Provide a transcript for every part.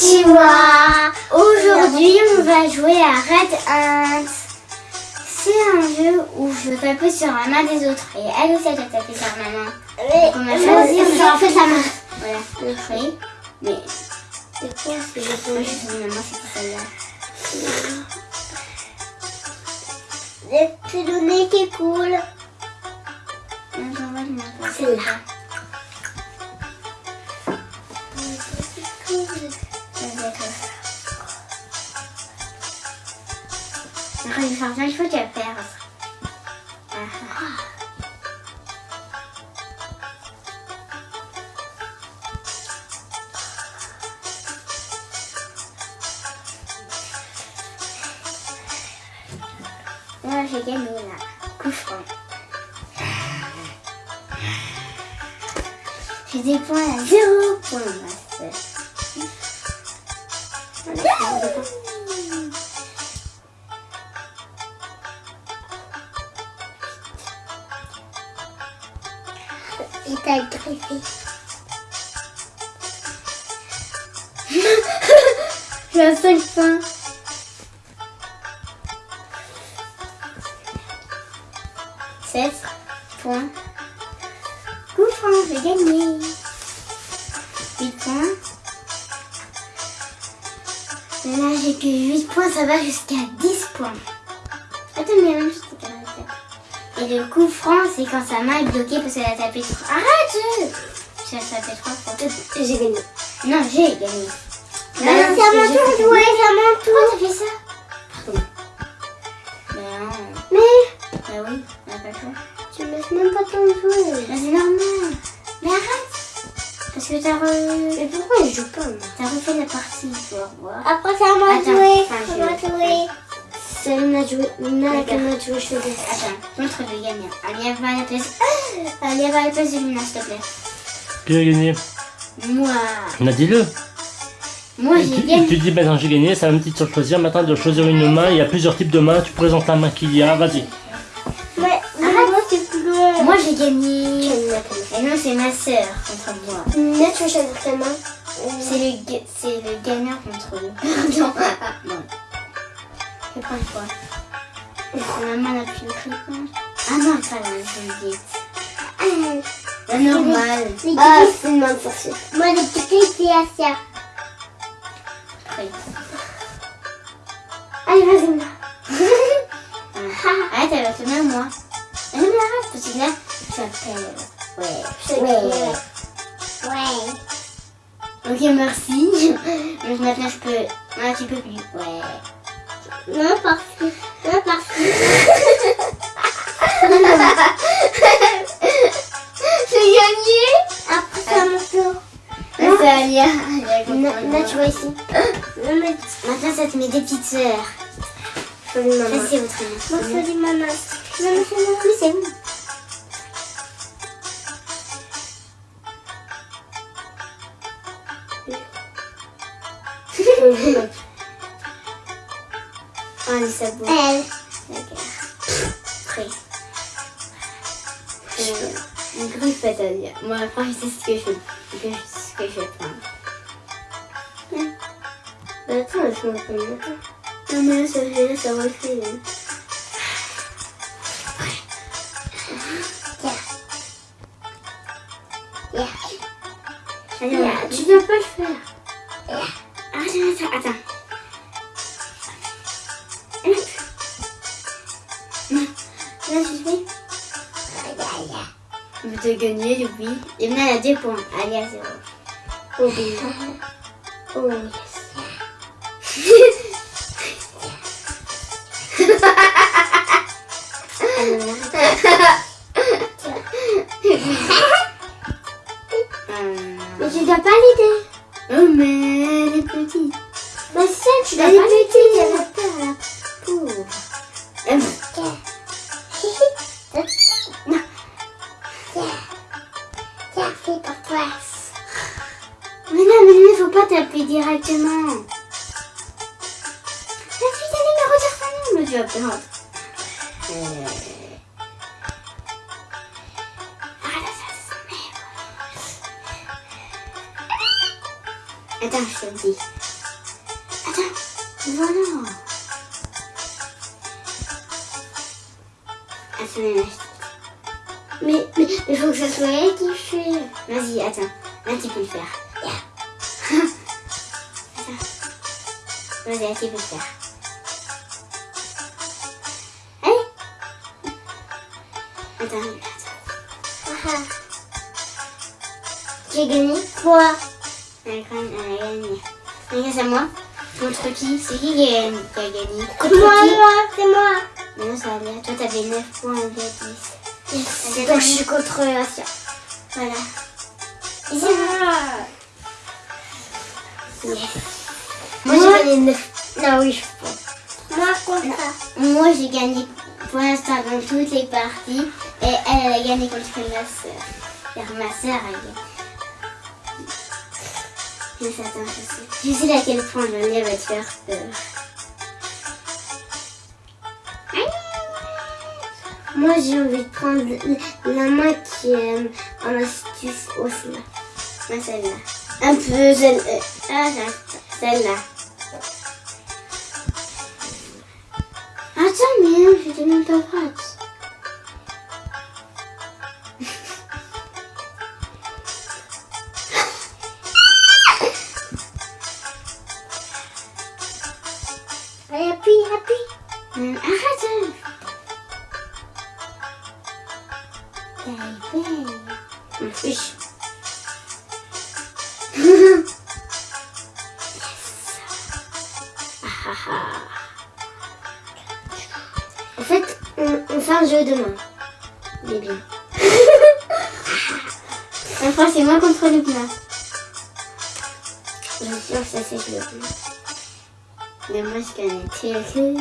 Konnichiwa Aujourd'hui, on va jouer à Red Hunt. C'est un jeu où je tape sur la main des autres. Et elle aussi, elle doit taper sur ma main. Donc, on va choisir moi, en fait, sa main. Voilà, le fruit. Mais C'est quoi ce que moi, j'ai je sais maman, c'est celle-là. fait C'est le nez qui coule. Non, j'en Après, il faut faire. Ah, ah. Là, j'ai gagné là. Coup. J'ai des points à zéro point, Il t'a griffé. J'ai un 5 points. Coup j'ai gagné. Que 8 points, ça va jusqu'à 10 points. Attends, mais vrai. Et le coup franc, c'est quand sa main est bloquée parce qu'elle a tapé trop. Arrête J'ai tapé trois fois. J'ai gagné. Non, j'ai gagné. c'est à mon tour de jouer, c'est à mon Pourquoi tour. t'as fait ça Pardon. Mais non. Mais Bah oui, on pas le choix. tu me laisses même pas ton jouer. Bah c'est normal. Mais arrête Parce que t'as re... Mais pourquoi je joue pas T'as refait la partie, faut revoir. Après c'est à moi de Attends, jouer. enfin, C'est à je- moi de jouer. C'est Luna de jouer. Luna D'accord. qui m'a joué, je te. Attends, montre le gagnant. Allez, va à la place. Allez, va à la place de Luna, s'il te plaît. Qui a gagné? Moi. On a dit-le. Moi, Et j'ai tu, et gagné. tu dis maintenant j'ai gagné, c'est un petit sur choisir. Maintenant de choisir une main, il y a plusieurs types de mains. Tu présentes la main qu'il y a, vas-y. Mais mais moi c'est plus long. Moi, j'ai gagné. Et non, c'est ma sœur contre moi. Luna, tu vas choisir ta main. C'est le, le gagnant contre eux. non, non. Je prends quoi Maman n'a plus le truc. Ah non, pas la même vite. La normale. Ah, c'est une main de sorcière. Moi, les petits, c'est Asia. Après. Allez, vas-y, Luna. Ah. Arrête, elle va te mettre moi. Non, mais arrête, parce que là, ça fait. Ouais. Ouais. Ouais. Ok, merci. Maintenant, je peux. Ah, tu peux plus. Ouais. Non, parce que. Non, parce que. J'ai gagné Après, c'est à mon tour. Non, c'est Alia. Là, tu vois ici. Non, mais. Maintenant, ça te met des petites sœurs. Salut, maman. c'est votre Moi, nom. salut, maman. Non, mais c'est c'est. Ah, le sabot. Elle. D'accord. Prêt. Euh, une griffe à dire. Moi, après, je sais ce que je, ce que vais prendre. Bah, attends, laisse-moi prendre. Non, mais là, ça, là, ça refait. hein. Yeah. Allez, Yeah. on- tu dois pas le faire? Vous te gagnez, oui. Et maintenant, elle a deux points. Allez, à zéro. Oh, oui. Oh, yes. Mais tu dois pas l'aider. Oh, mais elle est petite. Bah, c'est ça, tu dois pas l'aider. Elle a a peur, la pauvre. Taper directement. La fille d'aller me redire son nom, le perdre. Euh... Ah là, ça, mère. Attends, je te dis. Attends, voilà. Attends, mais Mais mais il faut que ça soit elle. Vas-y, attends. Là, tu peux le faire. Peux le faire. Allez. Attends, attends. Ah, ah. J'ai gagné quoi? Elle a gagné. Regarde, c'est moi. Contre qui C'est qui qui a, qui a gagné? Moi, moi, c'est moi. Mais non, ça allait. Toi, t'avais 9 points, avait 10. C'est donc je suis contre Asia. Voilà. Yeah. Yes. Moi, j'ai gagné 9. Non, oui, je pense. Moi, contre. Moi, j'ai gagné pour l'instant dans toutes les parties. Et elle, elle a gagné contre ma soeur. Car ma soeur a gagné. Je sais, attends, je sais. Je sais à quel point j'en ai va te faire peur. Moi, j'ai envie de prendre la main qui est en astuce au là. Celle-là. Un peu euh, Ah, j'arrive pas. Celle-là. Mais non, j'étais jeu demain. Est bien. Enfin, c'est moi contre le plat. Sûre que ça c'est le Mais moi, je connais Thierry.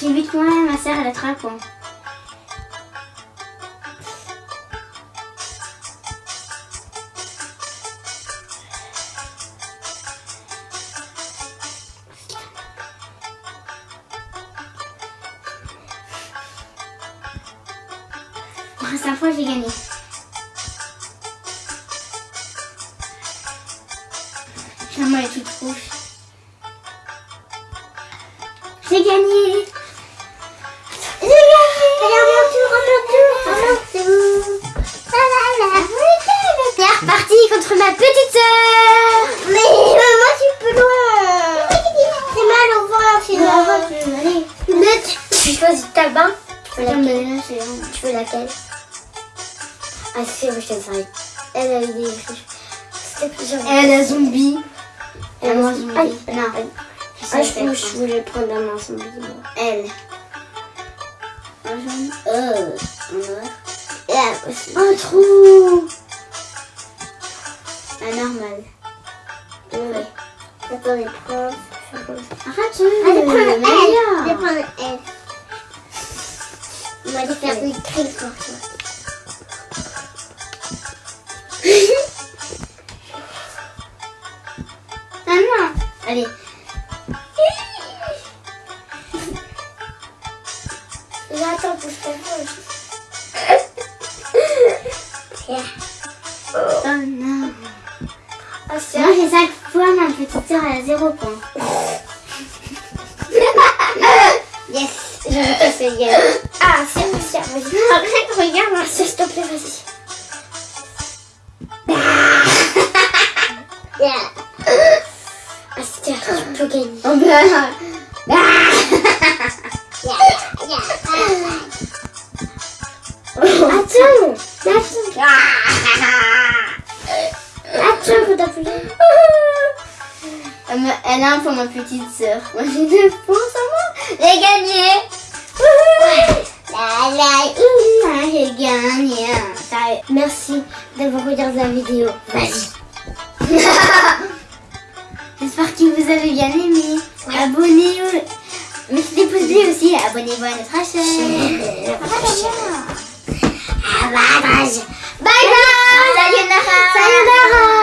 J'ai 8 points, ma soeur, elle a 3 points. Fois, j'ai gagné. J'ai gagné J'ai gagné Allez, à mon tour. La la la. T'es reparti contre ma petite sœur Mais euh, moi je suis plus loin. C'est mal au ventre, c'est mal. Tu, choisis ta bain. Tu veux laquelle c'est. Tu veux laquelle Ah c'est vrai, je te. Elle a eu des... Elle a zombie. Elle a zombie. Non. Je Ah, je, quelle je prendre. voulais prendre zombie. moi. Elle. Un jaune. Euh. Un noir. Et. Un trou. Un normal. Ouais. Attendez, prends. Arrête. Allez, prends le elle. Je vais prendre elle. On va aller faire des cris pour toi. Ah non. Allez. Oh non. Ah, c'est Moi, j'ai 5 fois, ma petite sœur, elle a 0 point. Yes, je vais faire gagner. Ah, c'est Asia, vas-y. Arrête, regarde, s'il te plaît, vas-y. Yeah. Tu peux gagner. Oh ben. Yeah, yeah, Attends, attends. Attends, faut t'appuyer. Elle a un pour ma petite sœur. Moi, j'ai 9 points. J'ai gagné. La j'ai gagné. Merci d'avoir regardé la vidéo. Vas-y. J'espère que vous avez bien aimé. Abonnez-vous Mettez des pouces bleus aussi, abonnez-vous à notre chaîne. Bye bye. Sayonara. Sayonara.